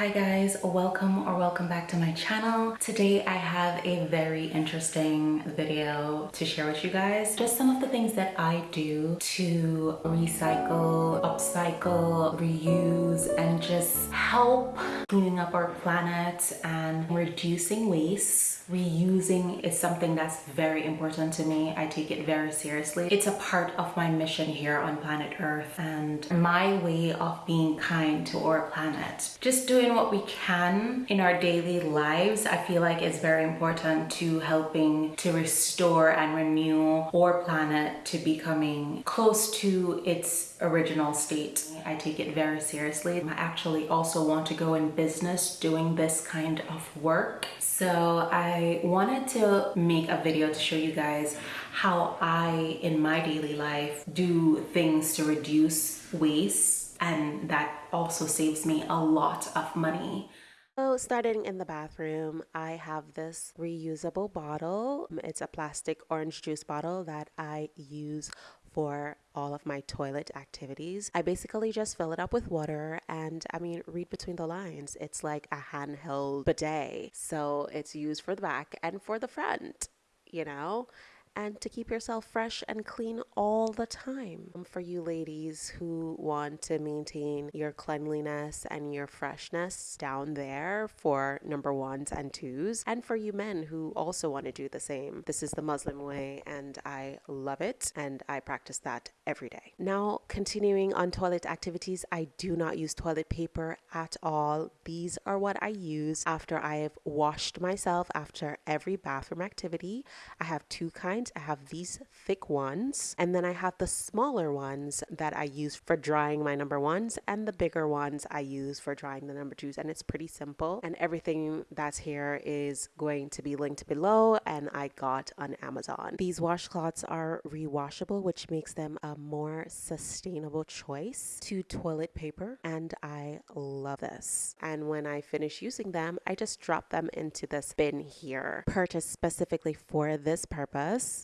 Hi guys, welcome or welcome back to my channel. Today I have a very interesting video to share with you guys. Just some of the things that I do to recycle, upcycle, reuse, and just help cleaning up our planet and reducing waste reusing is something that's very important to me. I take it very seriously. It's a part of my mission here on planet Earth and my way of being kind to our planet. Just doing what we can in our daily lives, I feel like is very important to helping to restore and renew our planet to becoming close to its original state. I take it very seriously. I actually also want to go in business doing this kind of work. So I wanted to make a video to show you guys how I, in my daily life, do things to reduce waste and that also saves me a lot of money. So starting in the bathroom, I have this reusable bottle. It's a plastic orange juice bottle that I use for all of my toilet activities. I basically just fill it up with water and I mean, read between the lines. It's like a handheld bidet. So it's used for the back and for the front, you know? And to keep yourself fresh and clean all the time. Um, for you ladies who want to maintain your cleanliness and your freshness down there for number ones and twos, and for you men who also want to do the same. This is the Muslim way, and I love it, and I practice that every day. Now, continuing on toilet activities, I do not use toilet paper at all. These are what I use after I have washed myself after every bathroom activity. I have two kinds I have these thick ones, and then I have the smaller ones that I use for drying my number ones, and the bigger ones I use for drying the number twos. And it's pretty simple. And everything that's here is going to be linked below, and I got on Amazon. These washcloths are rewashable, which makes them a more sustainable choice to toilet paper, and I love this. And when I finish using them, I just drop them into this bin here, purchased specifically for this purpose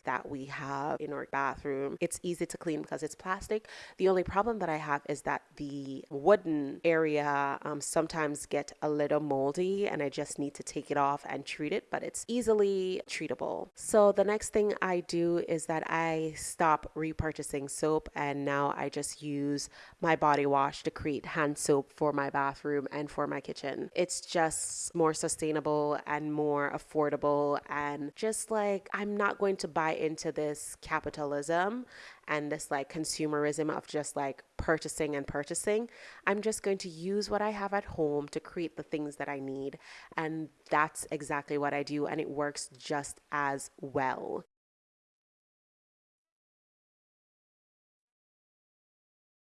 that we have in our bathroom. It's easy to clean because it's plastic. The only problem that I have is that the wooden area um, sometimes get a little moldy and I just need to take it off and treat it, but it's easily treatable. So the next thing I do is that I stop repurchasing soap and now I just use my body wash to create hand soap for my bathroom and for my kitchen. It's just more sustainable and more affordable and just like I'm not going to buy into this capitalism and this like consumerism of just like purchasing and purchasing. I'm just going to use what I have at home to create the things that I need. And that's exactly what I do. And it works just as well.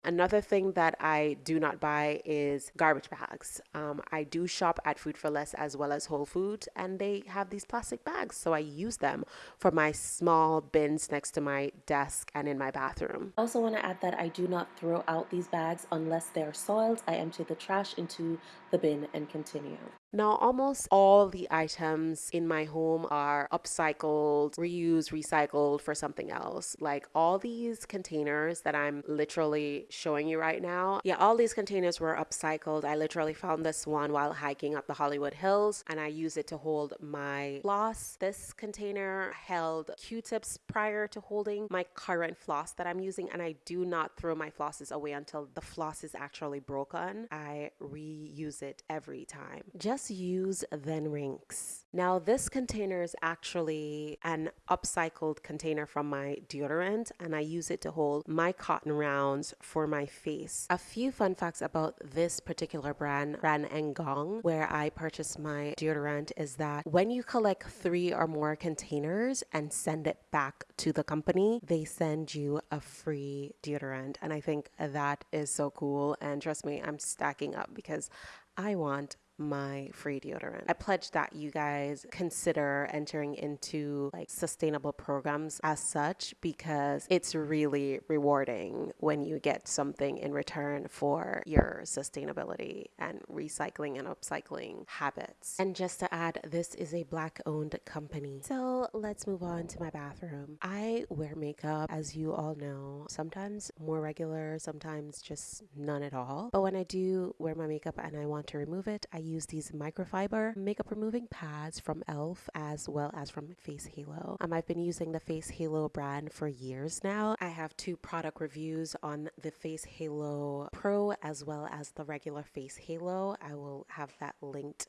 Another thing that I do not buy is garbage bags. Um, I do shop at Food for Less as well as Whole Foods, and they have these plastic bags, so I use them for my small bins next to my desk and in my bathroom. I also want to add that I do not throw out these bags unless they are soiled. I empty the trash into the bin and continue. Now, almost all the items in my home are upcycled, reused, recycled for something else. Like all these containers that I'm literally showing you right now. Yeah, all these containers were upcycled. I literally found this one while hiking up the Hollywood Hills and I use it to hold my floss. This container held Q-tips prior to holding my current floss that I'm using and I do not throw my flosses away until the floss is actually broken. I reuse it every time. Just use then rinse. Now this container is actually an upcycled container from my deodorant and I use it to hold my cotton rounds for my face. A few fun facts about this particular brand, brand Engong, where I purchased my deodorant is that when you collect three or more containers and send it back to the company, they send you a free deodorant. And I think that is so cool. And trust me, I'm stacking up because I want my free deodorant. I pledge that you guys consider entering into like sustainable programs as such because it's really rewarding when you get something in return for your sustainability and recycling and upcycling habits. And just to add, this is a black owned company. So let's move on to my bathroom. I wear makeup, as you all know, sometimes more regular, sometimes just none at all. But when I do wear my makeup and I want to remove it, I use these microfiber makeup removing pads from e.l.f. as well as from Face Halo. Um, I've been using the Face Halo brand for years now. I have two product reviews on the Face Halo Pro as well as the regular Face Halo. I will have that linked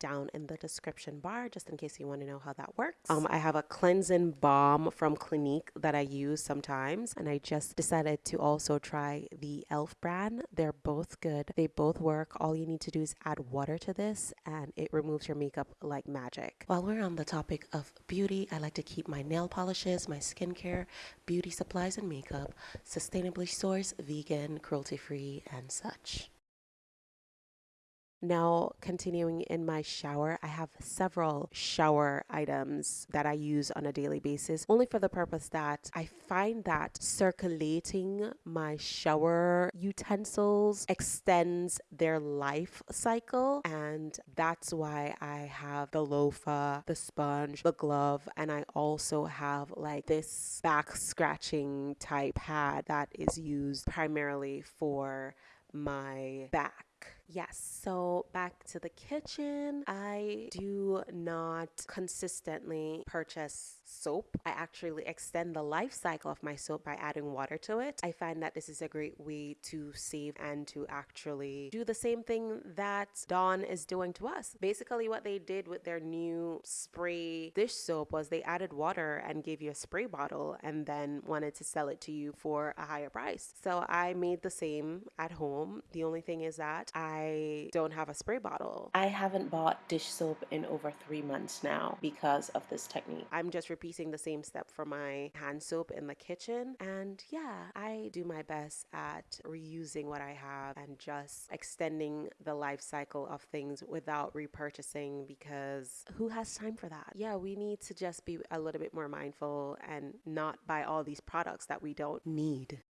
down in the description bar just in case you want to know how that works. Um, I have a cleansing balm from Clinique that I use sometimes, and I just decided to also try the e.l.f. brand. They're both good. They both work. All you need to do is add water to this, and it removes your makeup like magic. While we're on the topic of beauty, I like to keep my nail polishes, my skincare, beauty supplies, and makeup sustainably sourced, vegan, cruelty free, and such. Now, continuing in my shower, I have several shower items that I use on a daily basis, only for the purpose that I find that circulating my shower utensils extends their life cycle. And that's why I have the loofah, uh, the sponge, the glove, and I also have like this back scratching type pad that is used primarily for my back Yes, so back to the kitchen. I do not consistently purchase soap. I actually extend the life cycle of my soap by adding water to it. I find that this is a great way to save and to actually do the same thing that Dawn is doing to us. Basically, what they did with their new spray dish soap was they added water and gave you a spray bottle and then wanted to sell it to you for a higher price. So I made the same at home. The only thing is that I don't have a spray bottle. I haven't bought dish soap in over three months now because of this technique. I'm just repeating the same step for my hand soap in the kitchen. And yeah, I do my best at reusing what I have and just extending the life cycle of things without repurchasing because who has time for that? Yeah, we need to just be a little bit more mindful and not buy all these products that we don't need.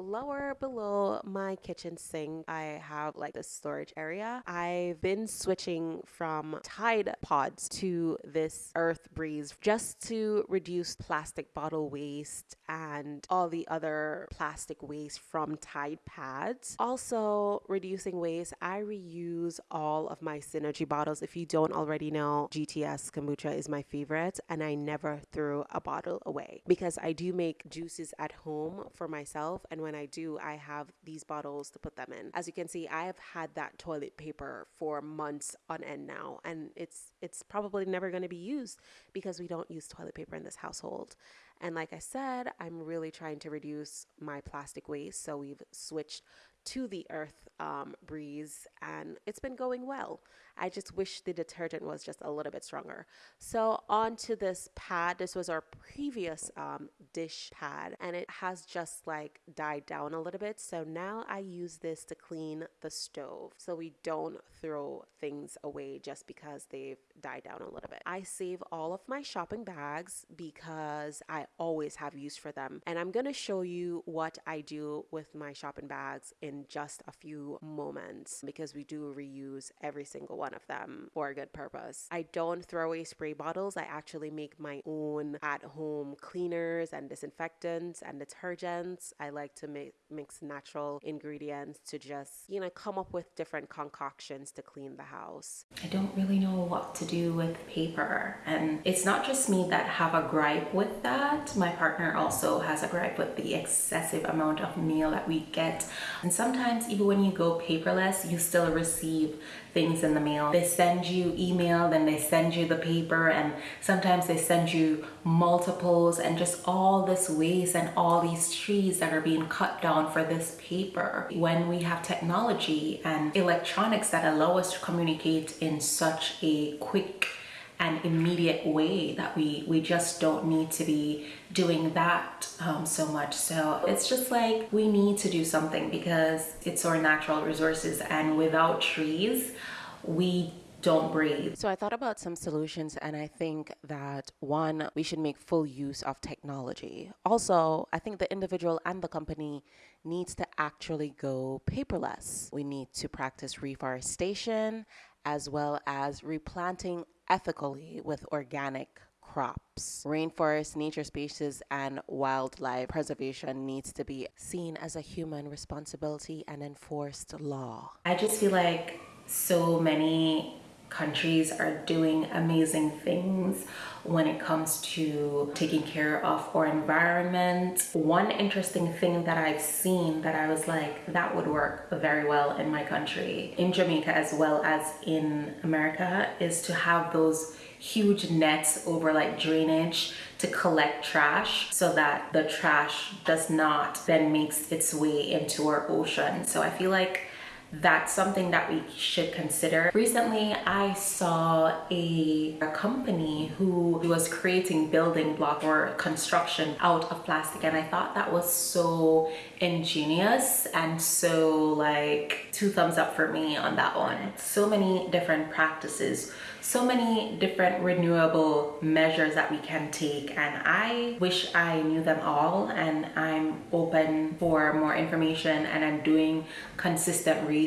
Lower below my kitchen sink, I have like this storage area. I've been switching from Tide pods to this Earth Breeze just to reduce plastic bottle waste and all the other plastic waste from Tide pads. Also, reducing waste, I reuse all of my Synergy bottles. If you don't already know, GTS kombucha is my favorite, and I never threw a bottle away because I do make juices at home for myself. And when when I do, I have these bottles to put them in. As you can see, I have had that toilet paper for months on end now, and it's it's probably never going to be used because we don't use toilet paper in this household. And like I said, I'm really trying to reduce my plastic waste, so we've switched to the earth um, breeze and it's been going well. I just wish the detergent was just a little bit stronger. So onto this pad. This was our previous um, dish pad and it has just like died down a little bit. So now I use this to clean the stove so we don't throw things away just because they've died down a little bit. I save all of my shopping bags because I always have use for them. And I'm going to show you what I do with my shopping bags in just a few moments because we do reuse every single one of them for a good purpose. I don't throw away spray bottles. I actually make my own at home cleaners and disinfectants and detergents. I like to make, mix natural ingredients to just, you know, come up with different concoctions to clean the house. I don't really know what to do with paper. And it's not just me that have a gripe with that. My partner also has a gripe with the excessive amount of mail that we get. And sometimes even when you go paperless, you still receive things in the mail. They send you email, then they send you the paper, and sometimes they send you multiples and just all this waste and all these trees that are being cut down for this paper. When we have technology and electronics that allow us to communicate in such a quick and immediate way that we we just don't need to be doing that um, so much so it's just like we need to do something because it's our natural resources and without trees we don't breathe. So I thought about some solutions and I think that one, we should make full use of technology. Also, I think the individual and the company needs to actually go paperless. We need to practice reforestation as well as replanting ethically with organic crops. Rainforest, nature spaces, and wildlife preservation needs to be seen as a human responsibility and enforced law. I just feel like so many countries are doing amazing things when it comes to taking care of our environment. One interesting thing that I've seen that I was like, that would work very well in my country, in Jamaica as well as in America, is to have those huge nets over like drainage to collect trash so that the trash does not then makes its way into our ocean. So I feel like that's something that we should consider. Recently, I saw a, a company who was creating building block or construction out of plastic and I thought that was so ingenious and so like two thumbs up for me on that one. So many different practices so many different renewable measures that we can take and I wish I knew them all and I'm open for more information and I'm doing consistent research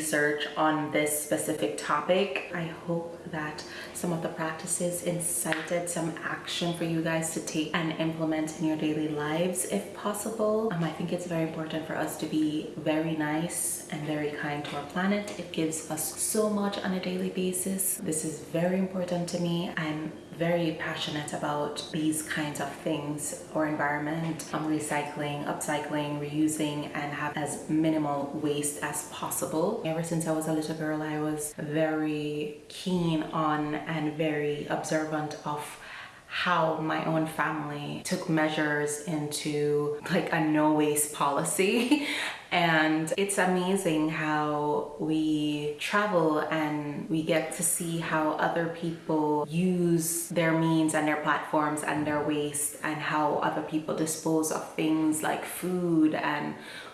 on this specific topic. I hope that some of the practices incited some action for you guys to take and implement in your daily lives if possible. Um, I think it's very important for us to be very nice and very kind to our planet. It gives us so much on a daily basis. This is very important to me. I'm very passionate about these kinds of things or environment. Um, recycling upcycling reusing and have as minimal waste as possible. Ever since i was a little girl i was very keen on and very observant of how my own family took measures into like a no waste policy and it's amazing how we travel and we get to see how other people use their means and their platforms and their waste and how other people dispose of things like food and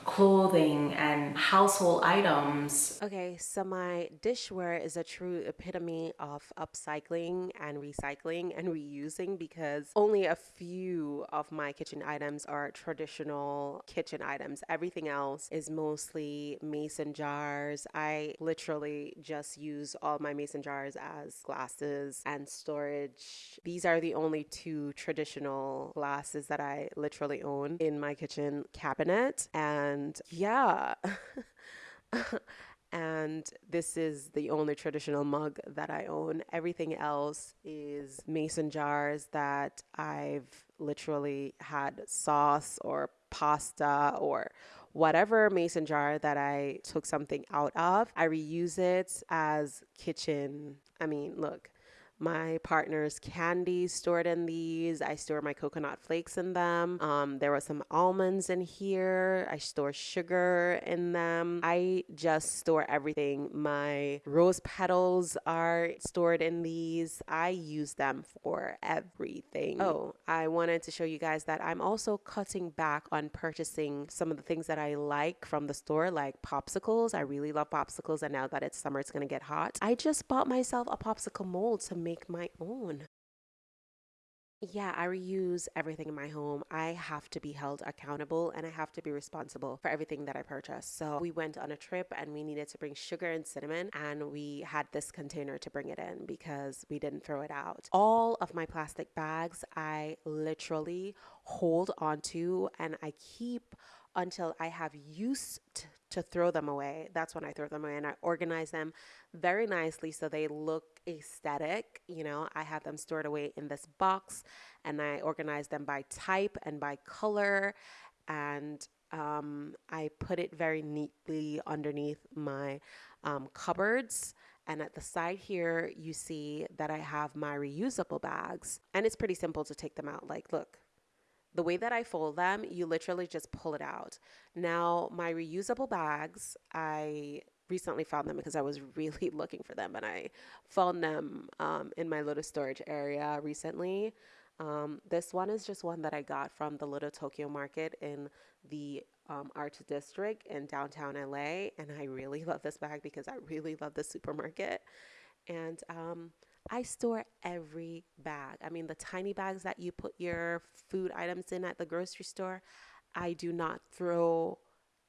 clothing and household items. Okay, so my dishware is a true epitome of upcycling and recycling and reusing because only a few of my kitchen items are traditional kitchen items. Everything else is mostly mason jars. I literally just use all my mason jars as glasses and storage. These are the only two traditional glasses that I literally own in my kitchen cabinet. And and yeah. and this is the only traditional mug that I own. Everything else is mason jars that I've literally had sauce or pasta or whatever mason jar that I took something out of. I reuse it as kitchen. I mean, look, my partner's candy stored in these. I store my coconut flakes in them. Um, there were some almonds in here. I store sugar in them. I just store everything. My rose petals are stored in these. I use them for everything. Oh, I wanted to show you guys that I'm also cutting back on purchasing some of the things that I like from the store, like popsicles. I really love popsicles, and now that it's summer, it's gonna get hot. I just bought myself a popsicle mold to make make my own. Yeah, I reuse everything in my home. I have to be held accountable and I have to be responsible for everything that I purchase. So we went on a trip and we needed to bring sugar and cinnamon and we had this container to bring it in because we didn't throw it out. All of my plastic bags I literally hold onto and I keep until I have used to throw them away. That's when I throw them away and I organize them very nicely so they look aesthetic. You know, I have them stored away in this box and I organize them by type and by color. And um, I put it very neatly underneath my um, cupboards. And at the side here, you see that I have my reusable bags. And it's pretty simple to take them out. Like, look, the way that I fold them, you literally just pull it out. Now, my reusable bags, I recently found them because I was really looking for them and I found them um, in my little storage area recently. Um, this one is just one that I got from the Little Tokyo Market in the um, Art District in downtown LA. And I really love this bag because I really love the supermarket. And um, I store every bag. I mean, the tiny bags that you put your food items in at the grocery store, I do not throw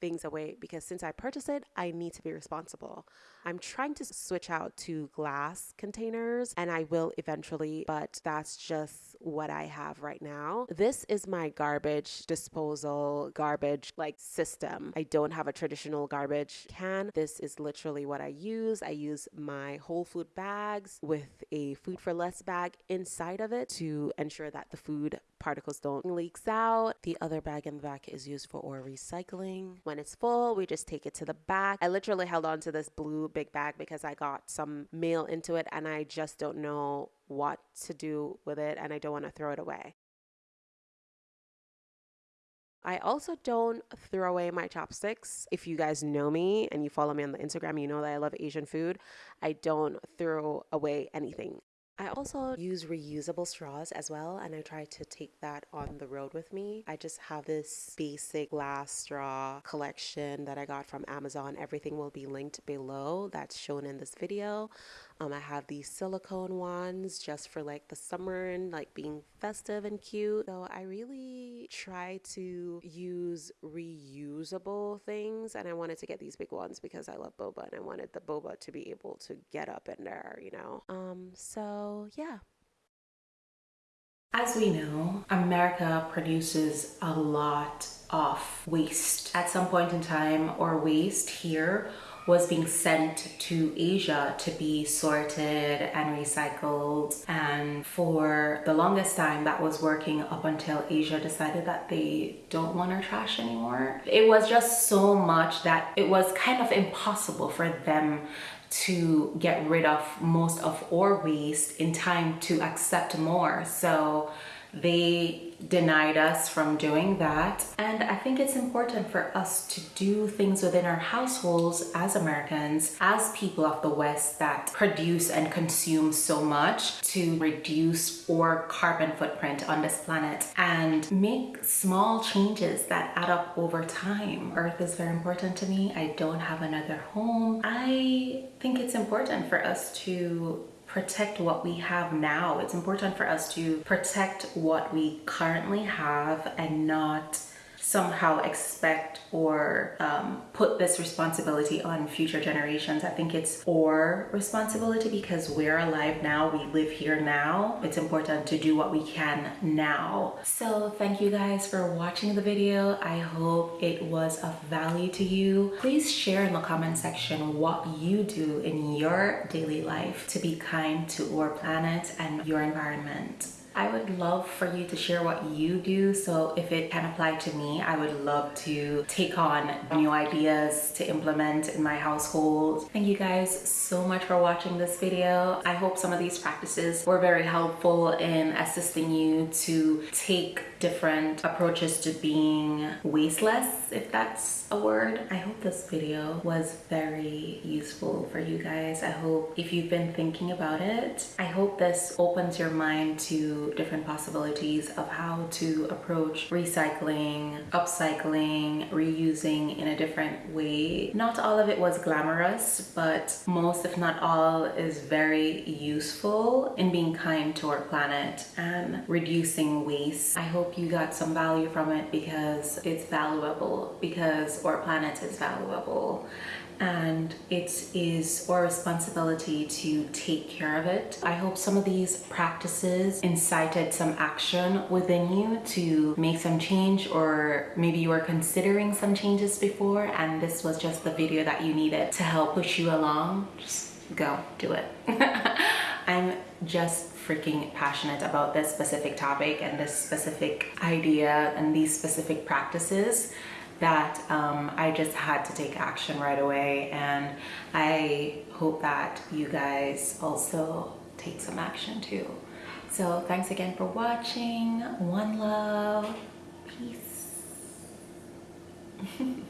things away because since I purchased it, I need to be responsible. I'm trying to switch out to glass containers and I will eventually, but that's just what I have right now. This is my garbage disposal, garbage like system. I don't have a traditional garbage can. This is literally what I use. I use my whole food bags with a food for less bag inside of it to ensure that the food particles don't leaks out. The other bag in the back is used for ore recycling. When it's full, we just take it to the back. I literally held on to this blue big bag because I got some mail into it and I just don't know what to do with it and I don't want to throw it away. I also don't throw away my chopsticks. If you guys know me and you follow me on the Instagram, you know that I love Asian food. I don't throw away anything. I also use reusable straws as well, and I try to take that on the road with me. I just have this basic glass straw collection that I got from Amazon. Everything will be linked below that's shown in this video. Um, I have these silicone ones just for like the summer and like being festive and cute. So I really try to use reusable things and I wanted to get these big ones because I love boba and I wanted the boba to be able to get up in there, you know? Um, so yeah. As we know, America produces a lot of waste. At some point in time, or waste here was being sent to Asia to be sorted and recycled. And for the longest time, that was working up until Asia decided that they don't want our trash anymore. It was just so much that it was kind of impossible for them to get rid of most of our waste in time to accept more. So they denied us from doing that. And I think it's important for us to do things within our households as Americans, as people of the West that produce and consume so much to reduce our carbon footprint on this planet and make small changes that add up over time. Earth is very important to me. I don't have another home. I think it's important for us to protect what we have now. It's important for us to protect what we currently have and not somehow expect or um, put this responsibility on future generations. I think it's our responsibility because we're alive now, we live here now. It's important to do what we can now. So thank you guys for watching the video. I hope it was of value to you. Please share in the comment section what you do in your daily life to be kind to our planet and your environment. I would love for you to share what you do. So if it can apply to me, I would love to take on new ideas to implement in my household. Thank you guys so much for watching this video. I hope some of these practices were very helpful in assisting you to take different approaches to being wasteless, if that's a word. I hope this video was very useful for you guys. I hope if you've been thinking about it, I hope this opens your mind to different possibilities of how to approach recycling, upcycling, reusing in a different way. Not all of it was glamorous, but most if not all is very useful in being kind to our planet and reducing waste. I hope you got some value from it because it's valuable, because our planet is valuable and it is our responsibility to take care of it. I hope some of these practices incited some action within you to make some change or maybe you were considering some changes before and this was just the video that you needed to help push you along. Just go do it. I'm just freaking passionate about this specific topic and this specific idea and these specific practices that um, I just had to take action right away and I hope that you guys also take some action too. So thanks again for watching. One love. Peace.